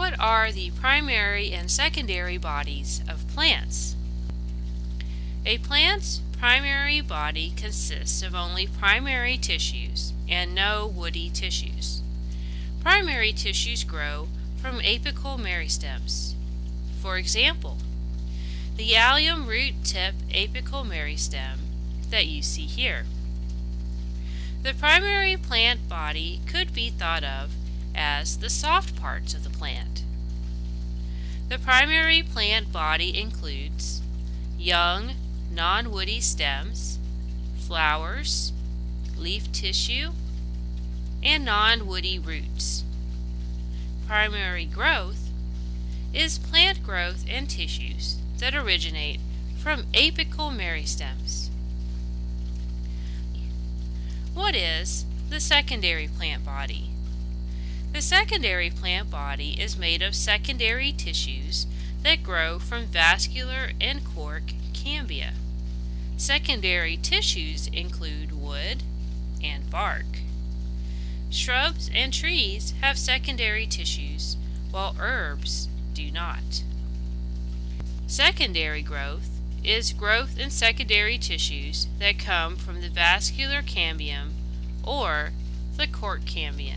What are the primary and secondary bodies of plants? A plant's primary body consists of only primary tissues and no woody tissues. Primary tissues grow from apical meristems. For example, the allium root tip apical meristem that you see here. The primary plant body could be thought of as the soft parts of the plant. The primary plant body includes young, non-woody stems, flowers, leaf tissue, and non-woody roots. Primary growth is plant growth and tissues that originate from apical meristems. What is the secondary plant body? The secondary plant body is made of secondary tissues that grow from vascular and cork cambia. Secondary tissues include wood and bark. Shrubs and trees have secondary tissues, while herbs do not. Secondary growth is growth in secondary tissues that come from the vascular cambium or the cork cambium.